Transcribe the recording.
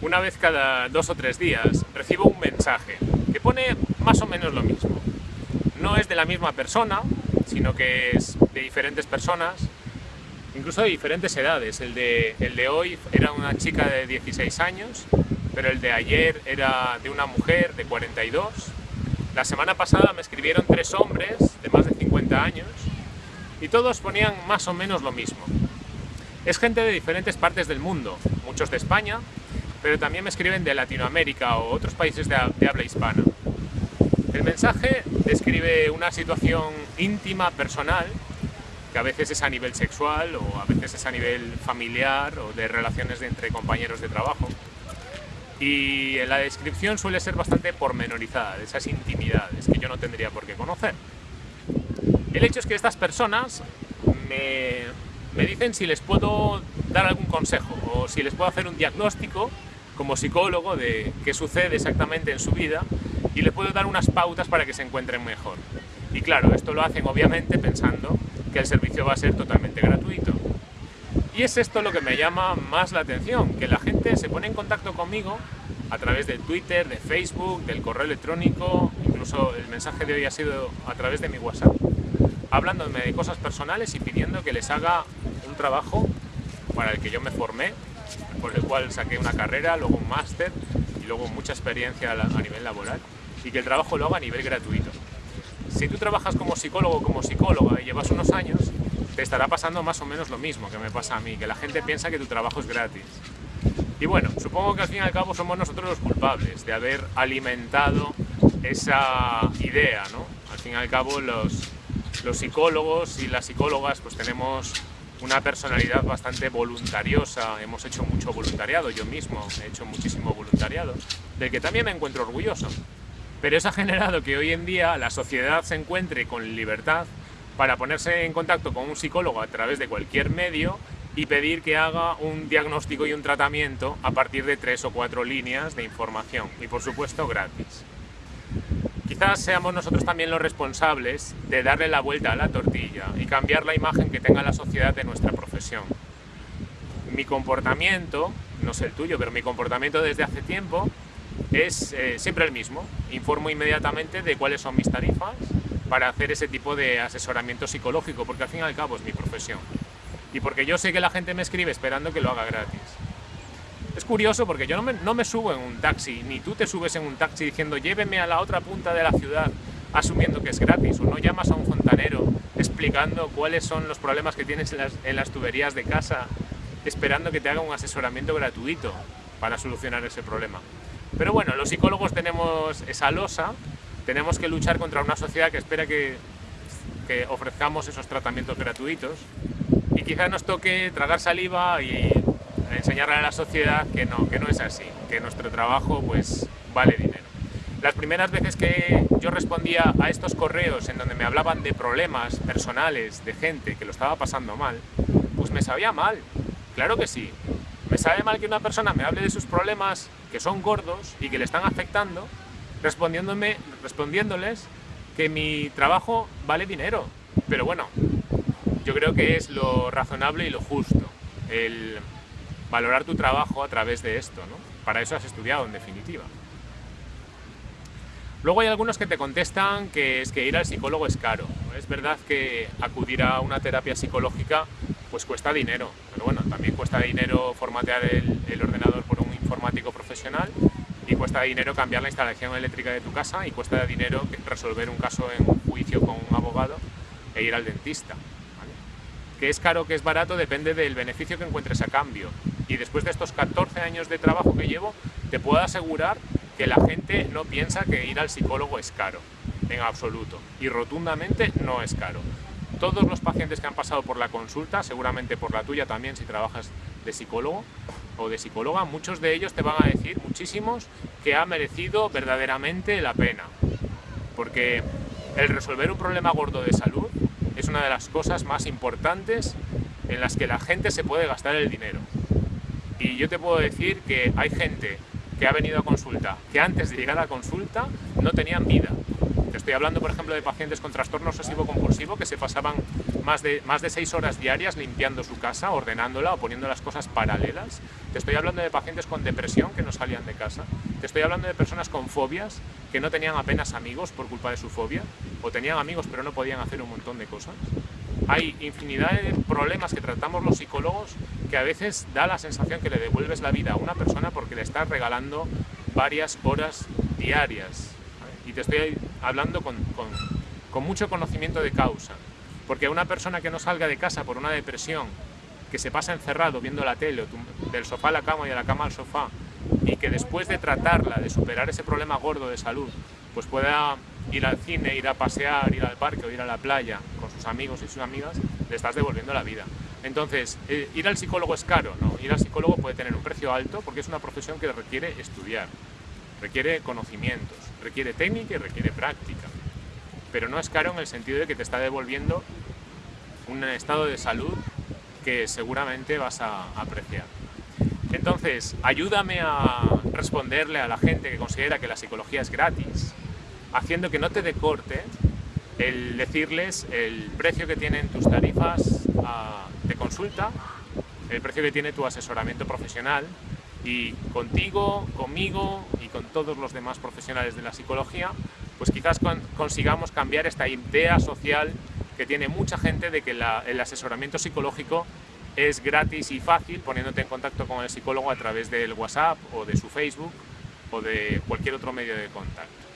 una vez cada dos o tres días recibo un mensaje que pone más o menos lo mismo. No es de la misma persona, sino que es de diferentes personas, incluso de diferentes edades. El de, el de hoy era una chica de 16 años, pero el de ayer era de una mujer de 42. La semana pasada me escribieron tres hombres de más de 50 años y todos ponían más o menos lo mismo. Es gente de diferentes partes del mundo, muchos de España, pero también me escriben de Latinoamérica o otros países de, habla hispana. El mensaje describe una situación íntima, personal, que a veces es a nivel sexual o a veces es a nivel familiar o de relaciones entre compañeros de trabajo. Y la descripción suele ser bastante pormenorizada esas intimidades que yo no tendría por qué conocer. El hecho es que estas personas me, me dicen si les puedo dar algún consejo o si les puedo hacer un diagnóstico como psicólogo de qué sucede exactamente en su vida y les puedo dar unas pautas para que se encuentren mejor. Y claro, esto lo hacen obviamente pensando que el servicio va a ser totalmente gratuito. Y es esto lo que me llama más la atención, que la gente se pone en contacto conmigo a través de Twitter, de Facebook, del correo electrónico, incluso el mensaje de hoy ha sido a través de mi WhatsApp, hablándome de cosas personales y pidiendo que les haga un trabajo para el que yo me formé por el cual saqué una carrera, luego un máster y luego mucha experiencia a nivel laboral y que el trabajo lo haga a nivel gratuito. Si tú trabajas como psicólogo o como psicóloga y llevas unos años, te estará pasando más o menos lo mismo que me pasa a mí, que la gente piensa que tu trabajo es gratis. Y bueno, supongo que al fin y al cabo somos nosotros los culpables de haber alimentado esa idea, ¿no? Al fin y al cabo los, los psicólogos y las psicólogas pues tenemos una personalidad bastante voluntariosa, hemos hecho mucho voluntariado, yo mismo he hecho muchísimo voluntariado, del que también me encuentro orgulloso. Pero eso ha generado que hoy en día la sociedad se encuentre con libertad para ponerse en contacto con un psicólogo a través de cualquier medio y pedir que haga un diagnóstico y un tratamiento a partir de tres o cuatro líneas de información y por supuesto gratis. Quizás seamos nosotros también los responsables de darle la vuelta a la tortilla y cambiar la imagen que tenga la sociedad de nuestra profesión. Mi comportamiento, no sé el tuyo, pero mi comportamiento desde hace tiempo es eh, siempre el mismo. Informo inmediatamente de cuáles son mis tarifas para hacer ese tipo de asesoramiento psicológico, porque al fin y al cabo es mi profesión. Y porque yo sé que la gente me escribe esperando que lo haga gratis. Es curioso porque yo no me, no me, subo en un taxi, ni tú te subes en un taxi diciendo lléveme a la otra punta de la ciudad asumiendo que es gratis, o no llamas a un fontanero explicando cuáles son los problemas que tienes en las, tuberías de casa, esperando que te haga un asesoramiento gratuito para solucionar ese problema. Pero bueno, los psicólogos tenemos esa losa, tenemos que luchar contra una sociedad que espera que, que ofrezcamos esos tratamientos gratuitos y quizás nos toque tragar saliva y enseñarle a la sociedad que no, que no es así, que nuestro trabajo pues vale dinero. Las primeras veces que yo respondía a estos correos en donde me hablaban de problemas personales de gente que lo estaba pasando mal, pues me sabía mal, claro que sí. Me sabe mal que una persona me hable de sus problemas que son gordos y que le están afectando, respondiéndome, respondiéndoles que mi trabajo vale dinero. Pero bueno, yo creo que es lo razonable y lo justo. El, valorar tu trabajo a través de esto, ¿no? Para eso has estudiado, en definitiva. Luego hay algunos que te contestan que es que ir al psicólogo es caro. Es verdad que acudir a una terapia psicológica pues cuesta dinero, pero bueno, también cuesta dinero formatear el, el ordenador por un informático profesional y cuesta dinero cambiar la instalación eléctrica de tu casa y cuesta dinero resolver un caso en un juicio con un abogado e ir al dentista. Que es caro, que es barato, depende del beneficio que encuentres a cambio y después de estos 14 años de trabajo que llevo, te puedo asegurar que la gente no piensa que ir al psicólogo es caro, en absoluto, y rotundamente no es caro. Todos los pacientes que han pasado por la consulta, seguramente por la tuya también si trabajas de psicólogo o de psicóloga, muchos de ellos te van a decir, muchísimos, que ha merecido verdaderamente la pena. Porque el resolver un problema gordo de salud es una de las cosas más importantes en las que la gente se puede gastar el dinero. Y yo te puedo decir que hay gente que ha venido a consulta, que antes de llegar a consulta no tenían vida. Te estoy hablando, por ejemplo, de pacientes con trastorno obsesivo-compulsivo que se pasaban más de, más de seis horas diarias limpiando su casa, ordenándola o poniendo las cosas paralelas. Te estoy hablando de pacientes con depresión que no salían de casa. Te estoy hablando de personas con fobias que no tenían apenas amigos por culpa de su fobia o tenían amigos pero no podían hacer un montón de cosas. Hay infinidad de problemas que tratamos los psicólogos que a veces da la sensación que le devuelves la vida a una persona porque le estás regalando varias horas diarias. Y te estoy hablando con, con, mucho conocimiento de causa. Porque una persona que no salga de casa por una depresión, que se pasa encerrado viendo la tele, del sofá a la cama y de la cama al sofá, y que después de tratarla, de superar ese problema gordo de salud, pues pueda ir al cine, ir a pasear, ir al parque o ir a la playa sus amigos y sus amigas, le estás devolviendo la vida. Entonces, eh, ¿ir al psicólogo es caro? No, ir al psicólogo puede tener un precio alto porque es una profesión que requiere estudiar, requiere conocimientos, requiere técnica y requiere práctica. Pero no es caro en el sentido de que te está devolviendo un estado de salud que seguramente vas a apreciar. Entonces, ayúdame a responderle a la gente que considera que la psicología es gratis, haciendo que no te decorte el decirles el precio que tienen tus tarifas ah, de consulta, el precio que tiene tu asesoramiento profesional y contigo, conmigo y con todos los demás profesionales de la psicología, pues quizás consigamos cambiar esta idea social que tiene mucha gente de que el asesoramiento psicológico es gratis y fácil poniéndote en contacto con el psicólogo a través del WhatsApp o de su Facebook o de cualquier otro medio de contacto.